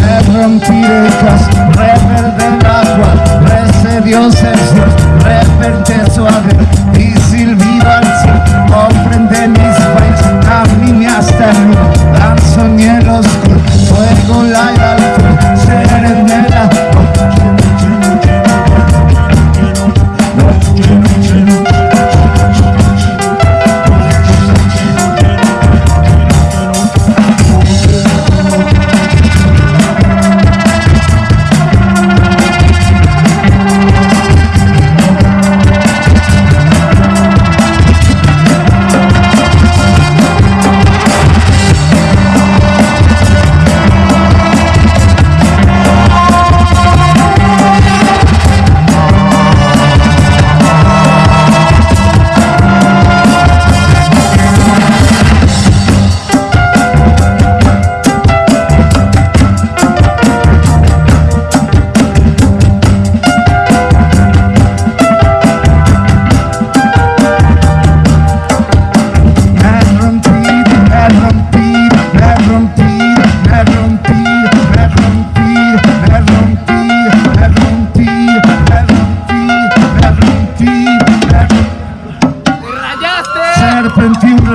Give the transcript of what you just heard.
Me rompí de cas, reverde el agua, rece Dios 17